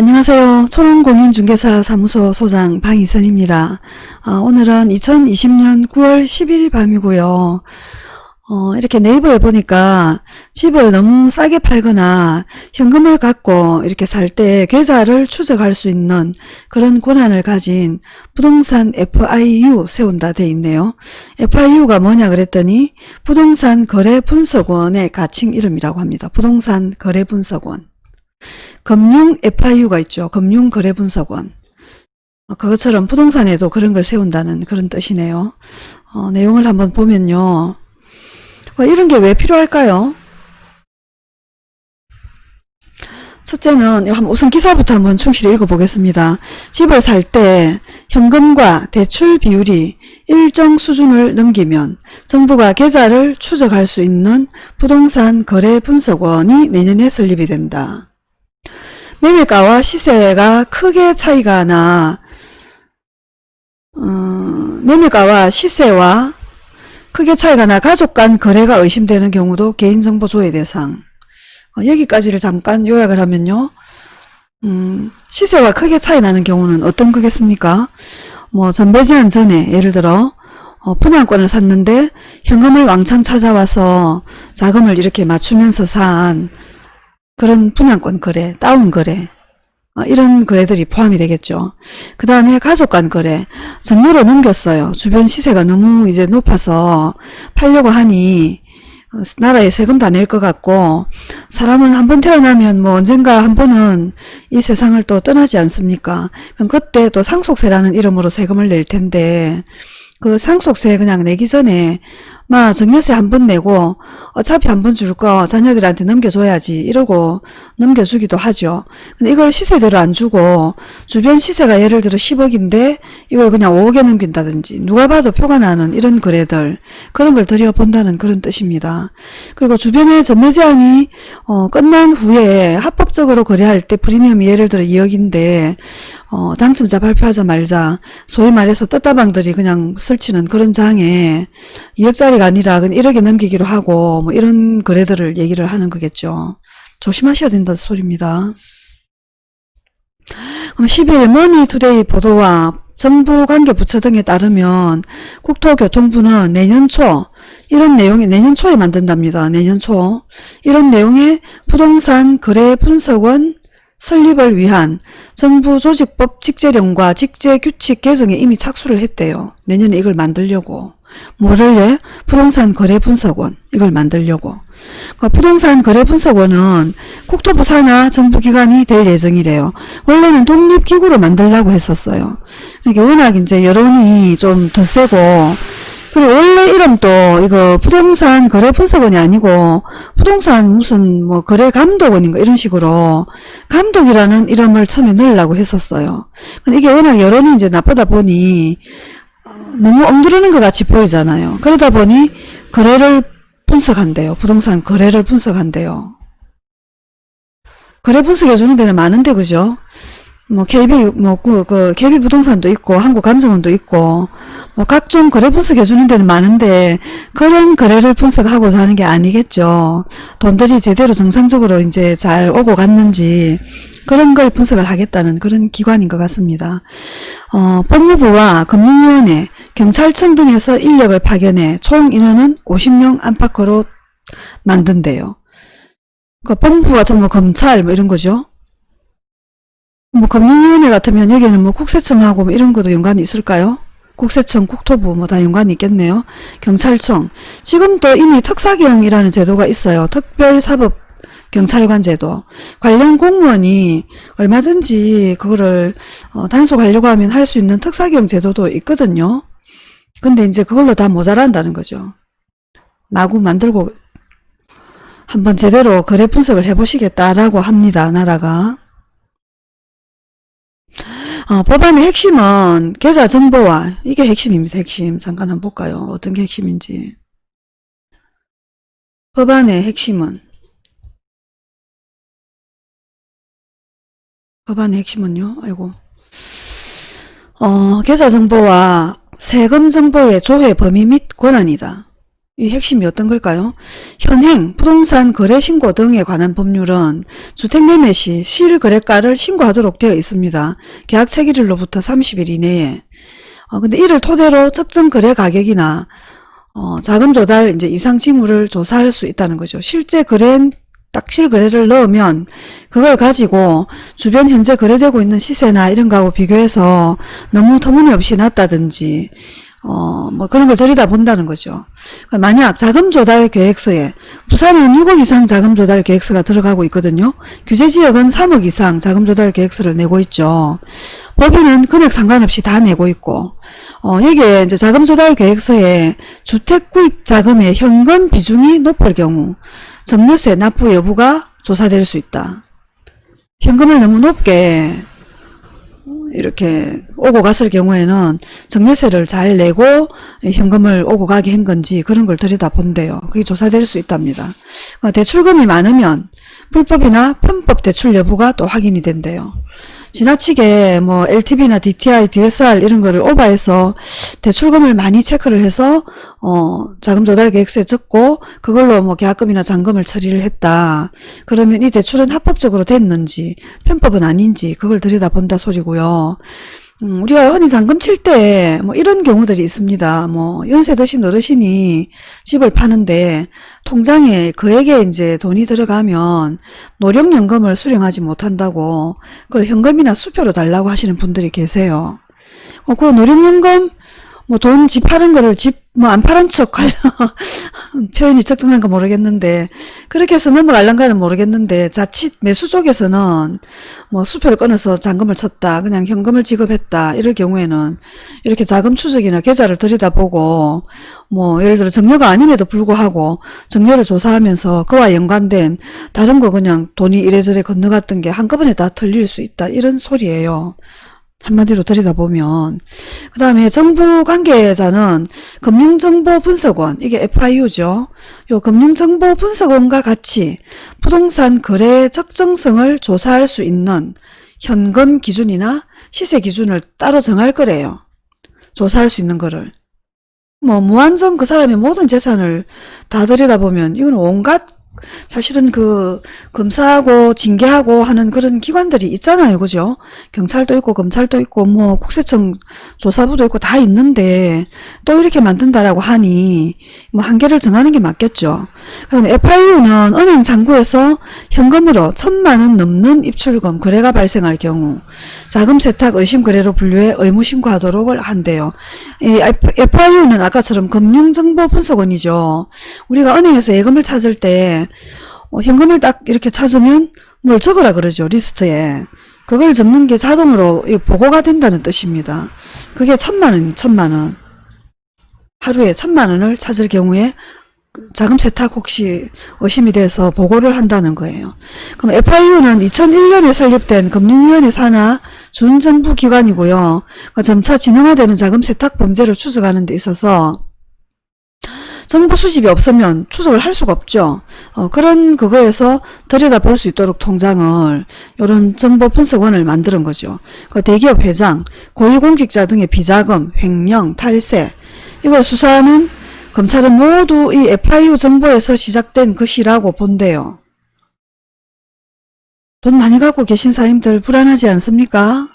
안녕하세요. 초롱공인중개사 사무소 소장 방희선입니다. 아, 오늘은 2020년 9월 11일 밤이고요. 어, 이렇게 네이버에 보니까 집을 너무 싸게 팔거나 현금을 갖고 이렇게 살 때 계좌를 추적할 수 있는 그런 권한을 가진 부동산 FIU 세운다 돼 있네요. FIU가 뭐냐 그랬더니 부동산 거래 분석원의 가칭 이름이라고 합니다. 부동산 거래 분석원. 금융 FIU가 있죠. 금융거래분석원. 어, 그것처럼 부동산에도 그런 걸 세운다는 그런 뜻이네요. 어, 내용을 한번 보면요. 어, 이런 게 왜 필요할까요? 첫째는 우선 기사부터 한번 충실히 읽어보겠습니다. 집을 살 때 현금과 대출 비율이 일정 수준을 넘기면 정부가 계좌를 추적할 수 있는 부동산 거래 분석원이 내년에 설립이 된다. 매매가와 시세가 크게 차이가 나. 어, 매매가와 시세와 크게 차이가 나 가족 간 거래가 의심되는 경우도 개인정보 조회 대상. 어, 여기까지를 잠깐 요약을 하면요. 음, 시세와 크게 차이 나는 경우는 어떤 거겠습니까? 뭐 전배 제한 전에 예를 들어 어, 분양권을 샀는데 현금을 왕창 찾아와서 자금을 이렇게 맞추면서 산 그런 분양권 거래, 다운 거래 어, 이런 거래들이 포함이 되겠죠. 그 다음에 가족 간 거래 전매로 넘겼어요. 주변 시세가 너무 이제 높아서 팔려고 하니 어, 나라에 세금 다 낼 것 같고 사람은 한 번 태어나면 뭐 언젠가 한 번은 이 세상을 또 떠나지 않습니까? 그럼 그때 또 상속세라는 이름으로 세금을 낼 텐데 그 상속세 그냥 내기 전에 마 정년세 한 번 내고 어차피 한 번 줄 거 자녀들한테 넘겨줘야지 이러고 넘겨주기도 하죠. 근데 이걸 시세대로 안 주고 주변 시세가 예를 들어 10억인데 이걸 그냥 5억에 넘긴다든지 누가 봐도 표가 나는 이런 거래들 그런 걸 들여본다는 그런 뜻입니다. 그리고 주변에 전매 제한이 어, 끝난 후에 합법적으로 거래할 때 프리미엄이 예를 들어 2억인데 어, 당첨자 발표하자 말자 소위 말해서 떴다방들이 그냥 설치는 그런 장에 2억짜리 가 아니라 1억에 넘기기로 하고 뭐 이런 거래들을 얘기를 하는 거겠죠. 조심하셔야 된다는 소리입니다. 10일 머니투데이 보도와 정부 관계 부처 등에 따르면 국토교통부는 내년 초 이런 내용이 내년 초에 만든답니다. 내년 초 이런 내용의 부동산 거래 분석원 설립을 위한 정부 조직법 직제령과 직제규칙 개정에 이미 착수를 했대요. 내년에 이걸 만들려고. 뭐를 해? 부동산 거래 분석원 이걸 만들려고. 그러니까 부동산 거래 분석원은 국토부 산하 정부기관이 될 예정이래요. 원래는 독립기구로 만들려고 했었어요. 이게 워낙 이제 여론이 좀 더 세고 그리고 원래 이름도 이거 부동산 거래 분석원이 아니고 부동산 무슨 뭐 거래 감독원인가 이런 식으로 감독이라는 이름을 처음에 넣으려고 했었어요. 근데 이게 워낙 여론이 이제 나쁘다 보니 어, 너무 엉두르는 것 같이 보이잖아요. 그러다 보니 거래를 분석한대요. 부동산 거래를 분석한대요. 거래 분석해 주는 데는 많은데 그죠? 뭐 KB 뭐그 그 KB 부동산도 있고 한국감정원도 있고 뭐 각종 거래 분석해 주는 데는 많은데 그런 거래를 분석하고자 하는 게 아니겠죠. 돈들이 제대로 정상적으로 이제 잘 오고 갔는지 그런 걸 분석을 하겠다는 그런 기관인 것 같습니다. 어, 법무부와 금융위원회, 경찰청 등에서 인력을 파견해 총 인원은 50명 안팎으로 만든대요. 그 법무부 같은 뭐 검찰 뭐 이런 거죠. 뭐 금융위원회 같으면 여기는 뭐 국세청하고 뭐 이런 것도 연관이 있을까요? 국세청, 국토부 뭐 다 연관이 있겠네요. 경찰청. 지금도 이미 특사경이라는 제도가 있어요. 특별사법 경찰관 제도. 관련 공무원이 얼마든지 그거를 어, 단속하려고 하면 할 수 있는 특사경 제도도 있거든요. 근데 이제 그걸로 다 모자란다는 거죠. 마구 만들고 한번 제대로 거래 분석을 해보시겠다라고 합니다. 나라가. 어, 법안의 핵심은 계좌 정보와 이게 핵심입니다. 핵심. 잠깐 한번 볼까요? 어떤 게 핵심인지. 법안의 핵심은 법안의 핵심은요. 아이고. 어, 계좌 정보와 세금 정보의 조회 범위 및 권한이다. 이 핵심이 어떤 걸까요? 현행 부동산 거래 신고 등에 관한 법률은 주택 매매 시 실거래가를 신고하도록 되어 있습니다. 계약 체결일로부터 30일 이내에. 어, 근데 이를 토대로 적정 거래 가격이나 어, 자금 조달 이제 이상 징후를 조사할 수 있다는 거죠. 실제 거래엔 딱 실거래를 넣으면 그걸 가지고 주변 현재 거래되고 있는 시세나 이런 거하고 비교해서 너무 터무니없이 낮다든지 어, 뭐 그런 걸 들여다본다는 거죠. 만약 자금 조달 계획서에 부산은 6억 이상 자금 조달 계획서가 들어가고 있거든요. 규제 지역은 3억 이상 자금 조달 계획서를 내고 있죠. 법인은 금액 상관없이 다 내고 있고 어, 여기에 이제 자금 조달 계획서에 주택 구입 자금의 현금 비중이 높을 경우 정려세 납부 여부가 조사될 수 있다. 현금을 너무 높게 이렇게 오고 갔을 경우에는 정려세를 잘 내고 현금을 오고 가게 한 건지 그런 걸 들여다본대요. 그게 조사될 수 있답니다. 어, 대출금이 많으면 불법이나 편법 대출 여부가 또 확인이 된대요. 지나치게 뭐 LTV나 DTI, DSR 이런 거를 오버해서 대출금을 많이 체크를 해서 어 자금 조달 계획서에 적고 그걸로 뭐 계약금이나 잔금을 처리를 했다. 그러면 이 대출은 합법적으로 됐는지 편법은 아닌지 그걸 들여다본다 소리고요. 음, 우리가 흔히 잔금 칠 때 뭐 이런 경우들이 있습니다. 뭐 연세 드신 어르신이 집을 파는데 통장에 그에게 이제 돈이 들어가면 노령연금을 수령하지 못한다고 그걸 현금이나 수표로 달라고 하시는 분들이 계세요. 어, 그 노령연금 뭐 돈 집 파는 거를 집 뭐 안 파는 척 하려 표현이 적정한가 모르겠는데 그렇게 해서 넘어갈란가는 모르겠는데 자칫 매수 쪽에서는 뭐 수표를 끊어서 잔금을 쳤다 그냥 현금을 지급했다 이럴 경우에는 이렇게 자금 추적이나 계좌를 들여다보고 뭐 예를 들어 정려가 아님에도 불구하고 정려를 조사하면서 그와 연관된 다른 거 그냥 돈이 이래저래 건너갔던 게 한꺼번에 다 털릴 수 있다 이런 소리예요. 한마디로 들여다보면 그 다음에 정부 관계자는 금융정보분석원 이게 FIU죠. 요 금융정보분석원과 같이 부동산 거래 적정성을 조사할 수 있는 현금 기준이나 시세 기준을 따로 정할 거래요. 조사할 수 있는 거를. 뭐 무한정 그 사람의 모든 재산을 다 들여다보면 이건 온갖 사실은 그 검사하고 징계하고 하는 그런 기관들이 있잖아요. 그죠? 경찰도 있고 검찰도 있고 뭐 국세청 조사부도 있고 다 있는데 또 이렇게 만든다라고 하니 뭐 한계를 정하는 게 맞겠죠. 그 다음에 FIU는 은행 장부에서 현금으로 천만 원 넘는 입출금 거래가 발생할 경우 자금 세탁 의심 거래로 분류해 의무 신고하도록 한대요. 이 FIU는 아까처럼 금융정보 분석원이죠. 우리가 은행에서 예금을 찾을 때 어, 현금을 딱 이렇게 찾으면 뭘 적으라 그러죠. 리스트에. 그걸 적는 게 자동으로 보고가 된다는 뜻입니다. 그게 천만 원, 천만 원. 하루에 천만 원을 찾을 경우에 자금 세탁 혹시 의심이 돼서 보고를 한다는 거예요. 그럼 FIU는 2001년에 설립된 금융위원회 산하 준정부 기관이고요. 그러니까 점차 진흥화되는 자금 세탁 범죄를 추적하는 데 있어서 정보 수집이 없으면 추적을 할 수가 없죠. 어, 그런 그거에서 들여다볼 수 있도록 통장을 이런 정보 분석원을 만드는 거죠. 그 대기업 회장, 고위공직자 등의 비자금, 횡령, 탈세 이걸 수사하는 검찰은 모두 이 FIU 정보에서 시작된 것이라고 본대요. 돈 많이 갖고 계신 사임들 불안하지 않습니까?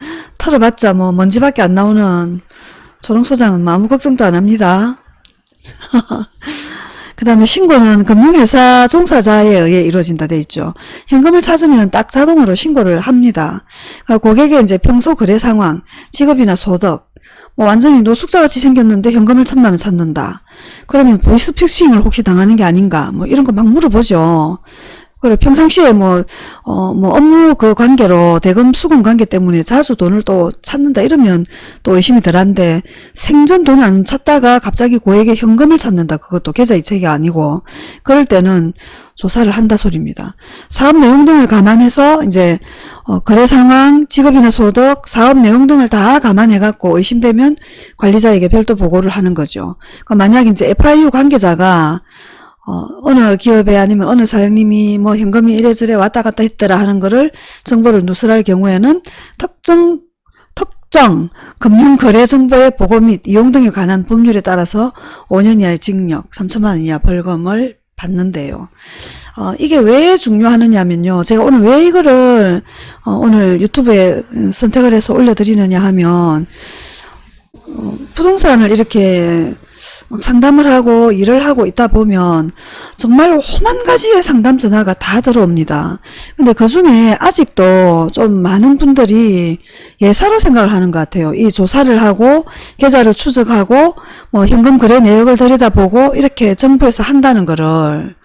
털어봤자 뭐 먼지밖에 안 나오는 조롱소장은 아무 걱정도 안 합니다. 그 다음에 신고는 금융회사 종사자에 의해 이루어진다 돼 있죠. 현금을 찾으면 딱 자동으로 신고를 합니다. 그러니까 고객의 이제 평소 거래 상황, 직업이나 소득, 뭐 완전히 노숙자 같이 생겼는데 현금을 천만 원 찾는다. 그러면 보이스피싱을 혹시 당하는 게 아닌가? 뭐 이런 거 막 물어보죠. 그래 평상시에 뭐, 어, 뭐 업무 그 관계로 대금 수금 관계 때문에 자주 돈을 또 찾는다 이러면 또 의심이 덜한데 생전 돈을 안 찾다가 갑자기 고액의 현금을 찾는다. 그것도 계좌 이체가 아니고 그럴 때는 조사를 한다 소리입니다. 사업 내용 등을 감안해서 이제 어, 거래 상황, 직업이나 소득, 사업 내용 등을 다 감안해 갖고 의심되면 관리자에게 별도 보고를 하는 거죠. 그러니까 만약 이제 FIU 관계자가 어, 어느 기업에 아니면 어느 사장님이 뭐 현금이 이래저래 왔다 갔다 했더라 하는 거를 정보를 누설할 경우에는 특정 특정 금융거래정보의 보고 및 이용 등에 관한 법률에 따라서 5년 이하의 징역, 3천만 원 이하 벌금을 받는데요. 어, 이게 왜 중요하느냐면요. 제가 오늘 왜 이거를 어, 오늘 유튜브에 선택을 해서 올려드리느냐 하면 어, 부동산을 이렇게 막 상담을 하고 일을 하고 있다 보면 정말 오만 가지의 상담 전화가 다 들어옵니다. 근데 그 중에 아직도 좀 많은 분들이 예사로 생각을 하는 것 같아요. 이 조사를 하고 계좌를 추적하고 뭐 현금 거래 내역을 들여다보고 이렇게 정부에서 한다는 거를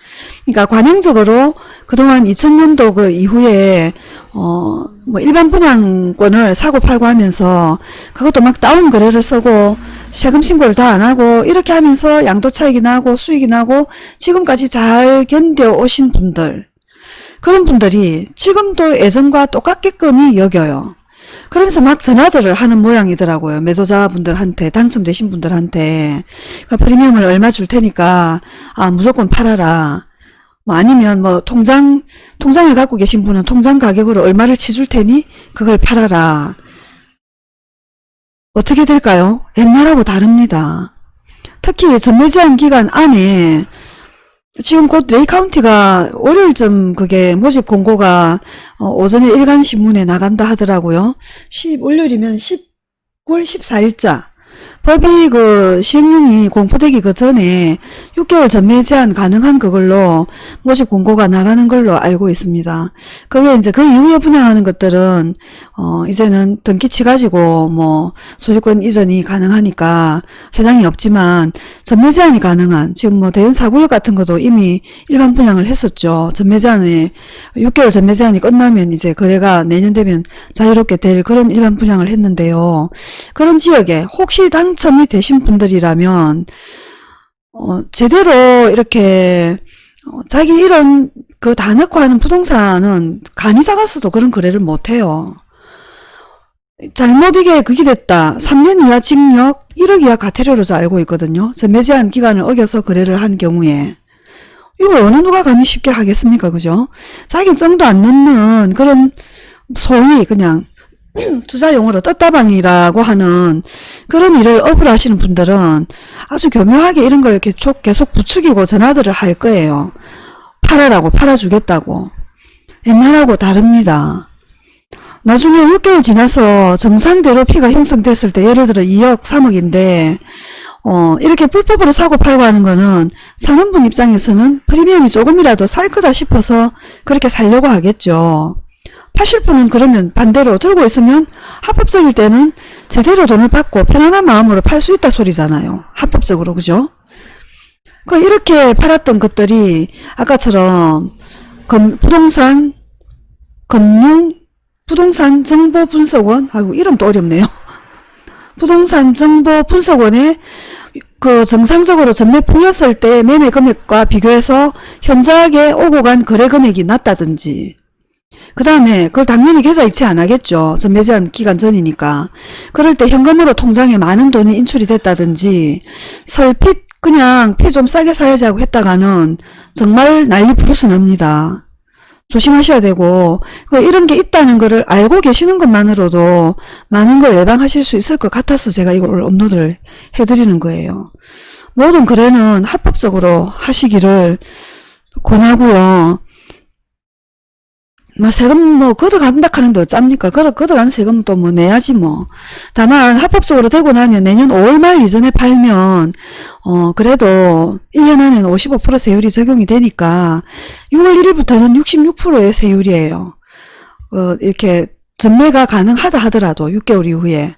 그러니까 관행적으로 그동안 2000년도 그 이후에 어 뭐 일반 분양권을 사고 팔고 하면서 그것도 막 다운 거래를 쓰고 세금 신고를 다 안 하고 이렇게 하면서 양도 차익이 나고 수익이 나고 지금까지 잘 견뎌 오신 분들 그런 분들이 지금도 예전과 똑같게끔이 여겨요. 그러면서 막 전화들을 하는 모양이더라고요. 매도자분들한테 당첨되신 분들한테 그 프리미엄을 얼마 줄 테니까 아 무조건 팔아라. 뭐 아니면 뭐 통장 통장을 갖고 계신 분은 통장 가격으로 얼마를 치줄 테니 그걸 팔아라. 어떻게 될까요? 옛날하고 다릅니다. 특히 전매 제한 기간 안에 지금 곧 레이 카운티가 월요일쯤 그게 모집 공고가 어, 오전에 일간 신문에 나간다 하더라고요. 10 월요일이면 10월 14일자. 법이 그 시행령이 공포되기 그 전에 6개월 전매 제한 가능한 그걸로 모집 공고가 나가는 걸로 알고 있습니다. 그 외에 이제 그 이후에 분양하는 것들은 어 이제는 등기치 가지고 뭐 소유권 이전이 가능하니까 해당이 없지만 전매 제한이 가능한 지금 뭐 대연 사구역 같은 것도 이미 일반 분양을 했었죠. 전매 제한에 6개월 전매 제한이 끝나면 이제 거래가 내년 되면 자유롭게 될 그런 일반 분양을 했는데요. 그런 지역에 혹시 당 첨이 되신 분들이라면 어, 제대로 이렇게 어, 자기 이런 그 다 넣고 하는 부동산은 간이 작아서도 그런 거래를 못해요. 잘못 이게 그게 됐다. 3년 이하 징역 1억 이하 과태료로 저 알고 있거든요. 전매 제한 기간을 어겨서 거래를 한 경우에 이걸 어느 누가 감히 쉽게 하겠습니까? 그죠? 자격증도 안 넣는 그런 소위 그냥 투자용어로 떴다방이라고 하는 그런 일을 업을 하시는 분들은 아주 교묘하게 이런 걸 계속, 계속 부추기고 전화들을 할 거예요. 팔아라고 팔아주겠다고. 옛날하고 다릅니다. 나중에 6개월 지나서 정상대로 피가 형성됐을 때 예를 들어 2억 3억인데 어, 이렇게 불법으로 사고 팔고 하는 거는 사는 분 입장에서는 프리미엄이 조금이라도 살 거다 싶어서 그렇게 살려고 하겠죠. 파실 분은 그러면 반대로 들고 있으면 합법적일 때는 제대로 돈을 받고 편안한 마음으로 팔 수 있다 소리잖아요. 합법적으로 그죠? 그 이렇게 팔았던 것들이 아까처럼 금, 부동산 금융 부동산 정보 분석원 아이고 이름도 어렵네요. 부동산 정보 분석원에 그 정상적으로 전매 풀렸을 때 매매 금액과 비교해서 현저하게 오고 간 거래 금액이 낮다든지 그 다음에 그걸 당연히 계좌 이체 안 하겠죠. 전매 제한 기간 전이니까. 그럴 때 현금으로 통장에 많은 돈이 인출이 됐다든지 설핏 그냥 피 좀 싸게 사야지 하고 했다가는 정말 난리 부르스 납니다. 조심하셔야 되고 그 이런 게 있다는 것을 알고 계시는 것만으로도 많은 걸 예방하실 수 있을 것 같아서 제가 이걸 업로드를 해드리는 거예요. 모든 거래는 합법적으로 하시기를 권하고요. 뭐 세금 뭐 걷어간다 하는데 어쩝니까? 걷어, 걷어가는 세금 또 뭐 내야지 뭐. 다만 합법적으로 되고 나면 내년 5월 말 이전에 팔면 어 그래도 1년 안에는 55% 세율이 적용이 되니까 6월 1일부터는 66%의 세율이에요. 어 이렇게 전매가 가능하다 하더라도 6개월 이후에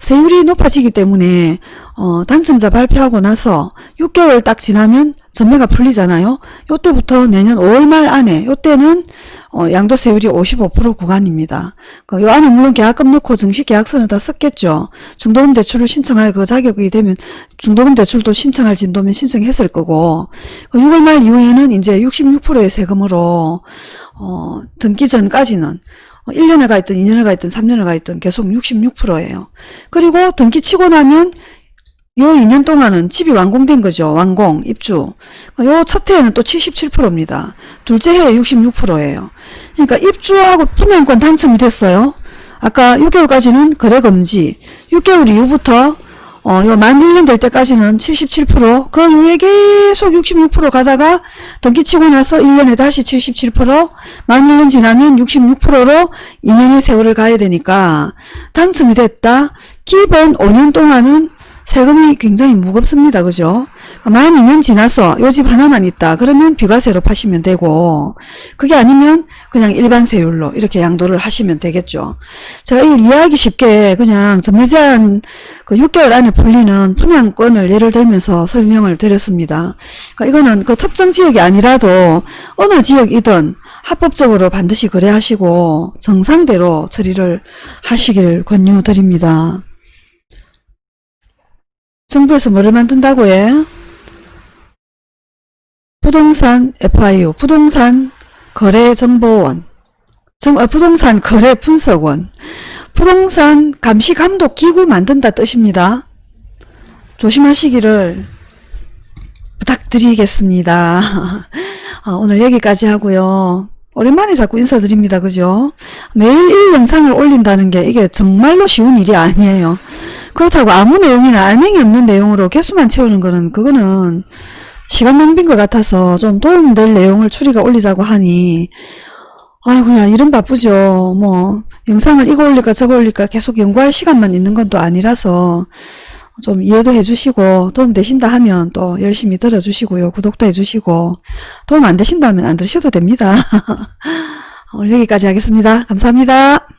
세율이 높아지기 때문에 어, 당첨자 발표하고 나서 6개월 딱 지나면 전매가 풀리잖아요. 요때부터 내년 5월 말 안에 요때는 어, 양도세율이 55% 구간입니다. 그 요 안에 물론 계약금 넣고 정식계약서는 다 썼겠죠. 중도금 대출을 신청할 그 자격이 되면 중도금 대출도 신청할 진도면 신청했을 거고 그 6월 말 이후에는 이제 66%의 세금으로 어, 등기 전까지는 1년을 가 있든 2년을 가 있든 3년을 가 있든 계속 66%예요. 그리고 등기 치고 나면 요 2년 동안은 집이 완공된 거죠. 완공, 입주. 요 첫 해에는 또 77%입니다. 둘째 해에 66%예요. 그러니까 입주하고 분양권 당첨이 됐어요. 아까 6개월까지는 거래 금지, 6개월 이후부터 어, 요만 1년 될 때까지는 77%, 그 이후에 계속 66% 가다가 등기 치고 나서 1년에 다시 77%, 만 1년 지나면 66%로 2년의 세월을 가야 되니까 당첨이 됐다. 기본 5년 동안은 세금이 굉장히 무겁습니다. 그죠? 만 2년 지나서 요 집 하나만 있다. 그러면 비과세로 파시면 되고 그게 아니면 그냥 일반 세율로 이렇게 양도를 하시면 되겠죠. 제가 이걸 이해하기 쉽게 그냥 전매제한 그 6개월 안에 풀리는 분양권을 예를 들면서 설명을 드렸습니다. 그러니까 이거는 그 특정 지역이 아니라도 어느 지역이든 합법적으로 반드시 거래하시고 정상대로 처리를 하시길 권유드립니다. 정부에서 뭐를 만든다고 해? 부동산 FIU, 부동산 거래정보원, 정, 어, 부동산 거래 분석원, 부동산 감시 감독 기구 만든다 뜻입니다. 조심하시기를 부탁드리겠습니다. 어, 오늘 여기까지 하고요. 오랜만에 자꾸 인사드립니다. 그죠? 매일 이 영상을 올린다는 게 이게 정말로 쉬운 일이 아니에요. 그렇다고 아무 내용이나 알맹이 없는 내용으로 개수만 채우는 거는 그거는 시간 낭비인 것 같아서 좀 도움될 내용을 추리가 올리자고 하니 아이고 야 이런 바쁘죠 뭐 영상을 이거 올릴까 저거 올릴까 계속 연구할 시간만 있는 건 또 아니라서 좀 이해도 해주시고 도움 되신다 하면 또 열심히 들어주시고요. 구독도 해주시고. 도움 안 되신다면 안 들으셔도 됩니다. 오늘 여기까지 하겠습니다. 감사합니다